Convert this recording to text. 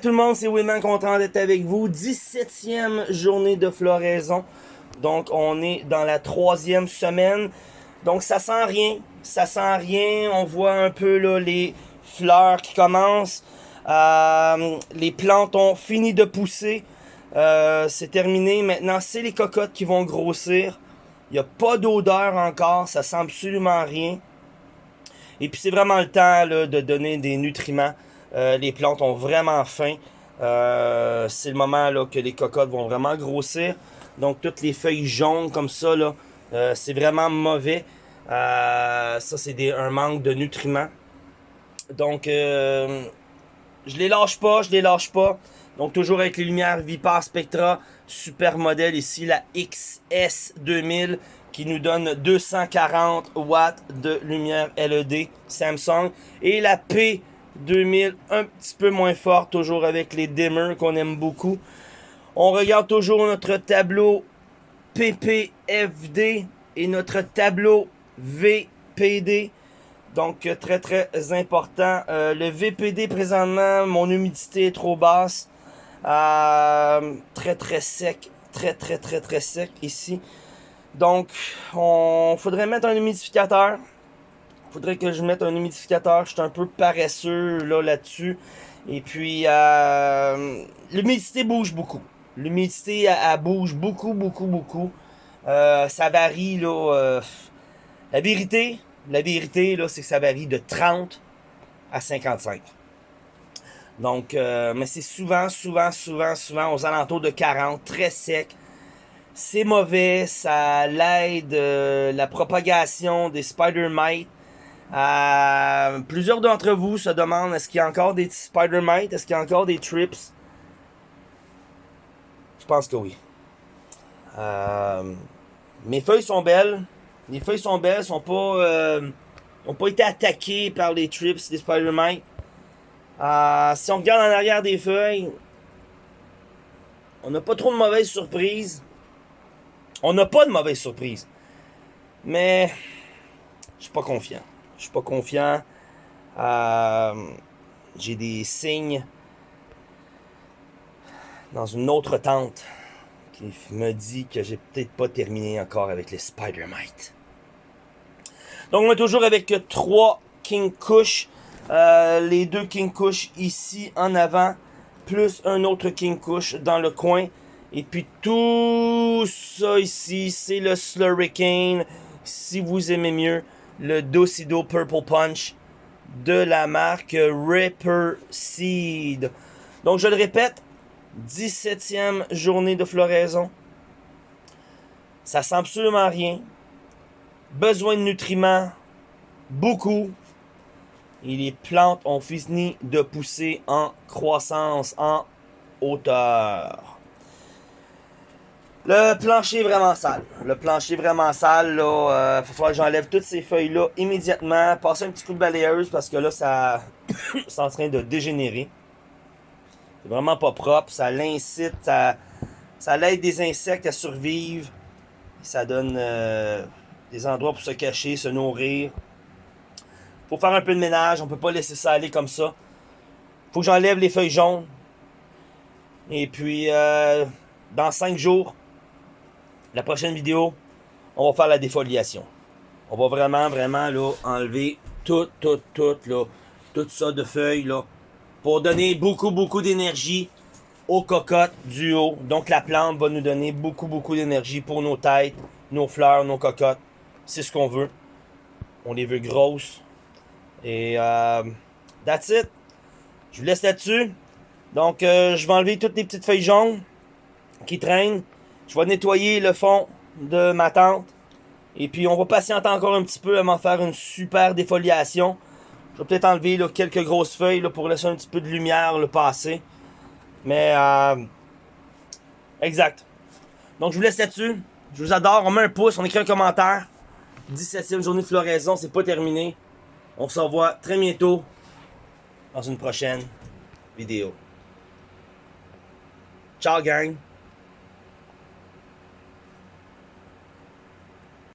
tout le monde, c'est Wilman content d'être avec vous. 17e journée de floraison. Donc on est dans la troisième semaine. Donc ça sent rien, ça sent rien. On voit un peu là, les fleurs qui commencent. Euh, les plantes ont fini de pousser. Euh, c'est terminé. Maintenant, c'est les cocottes qui vont grossir. Il n'y a pas d'odeur encore. Ça sent absolument rien. Et puis c'est vraiment le temps là, de donner des nutriments. Euh, les plantes ont vraiment faim. Euh, c'est le moment là, que les cocottes vont vraiment grossir. Donc toutes les feuilles jaunes comme ça, euh, c'est vraiment mauvais. ça, c'est un manque de nutriments. Donc, je les lâche pas, je les lâche pas. Donc, toujours avec les lumières Vipar Spectra. Super modèle ici, la XS2000 qui nous donne 240 watts de lumière LED Samsung. Et la P 2000, un petit peu moins fort, toujours avec les dimmers qu'on aime beaucoup. On regarde toujours notre tableau PPFD et notre tableau VPD. Donc, très, très important. Euh, le VPD, présentement, mon humidité est trop basse. Euh, très, très sec. Très, très, très, très sec ici. Donc, on faudrait mettre un humidificateur faudrait que je mette un humidificateur. Je suis un peu paresseux là là-dessus. Et puis, euh, l'humidité bouge beaucoup. L'humidité, bouge beaucoup, beaucoup, beaucoup. Euh, ça varie, là. Euh, la vérité, la vérité, là, c'est que ça varie de 30 à 55. Donc, mais c'est souvent, souvent, souvent, souvent aux alentours de 40, très sec. C'est mauvais, ça l'aide la propagation des spider mites. Euh, plusieurs d'entre vous se demandent est-ce qu'il y a encore des spider mites Est-ce qu'il y a encore des trips? Je pense que oui. Euh, mes feuilles sont belles. Les feuilles sont belles, sont pas, euh, pas été attaquées par les trips, des spider mites. si on regarde en arrière des feuilles, on n'a pas trop de mauvaises surprises. On n'a pas de mauvaises surprises. Mais je suis pas confiant. Je suis pas confiant. Euh, j'ai des signes dans une autre tente qui me dit que j'ai peut-être pas terminé encore avec les Spider Mite. Donc on est toujours avec trois King Kush. Euh, les deux King Kush ici en avant, plus un autre King Kush dans le coin. Et puis tout ça ici, c'est le Slurricane. Si vous aimez mieux, le Docido Purple Punch de la marque Ripper Seed. Donc, je le répète, 17e journée de floraison. Ça sent absolument rien. Besoin de nutriments, beaucoup. Et les plantes ont fini de pousser en croissance, en hauteur. Le plancher est vraiment sale. Le plancher est vraiment sale. Là, euh, va falloir que j'enlève toutes ces feuilles-là immédiatement. Passer un petit coup de balayeuse parce que là, ça c'est en train de dégénérer. C'est vraiment pas propre. Ça l'incite, ça, ça l'aide des insectes à survivre. Ça donne euh, des endroits pour se cacher, se nourrir. Faut faire un peu de ménage. On peut pas laisser ça aller comme ça. Faut que j'enlève les feuilles jaunes. Et puis, euh, dans 5 jours, la prochaine vidéo, on va faire la défoliation. On va vraiment, vraiment là, enlever tout, tout, tout, là, tout ça de feuilles là, pour donner beaucoup, beaucoup d'énergie aux cocottes du haut. Donc la plante va nous donner beaucoup, beaucoup d'énergie pour nos têtes, nos fleurs, nos cocottes. C'est ce qu'on veut. On les veut grosses. Et euh, that's it. Je vous laisse là-dessus. Donc euh, je vais enlever toutes les petites feuilles jaunes qui traînent. Je vais nettoyer le fond de ma tente. Et puis on va patienter encore un petit peu avant de faire une super défoliation. Je vais peut-être enlever quelques grosses feuilles pour laisser un petit peu de lumière le passer. Mais euh, exact. Donc je vous laisse là-dessus. Je vous adore. On met un pouce, on écrit un commentaire. 17e journée de floraison, c'est pas terminé. On se revoit très bientôt dans une prochaine vidéo. Ciao gang!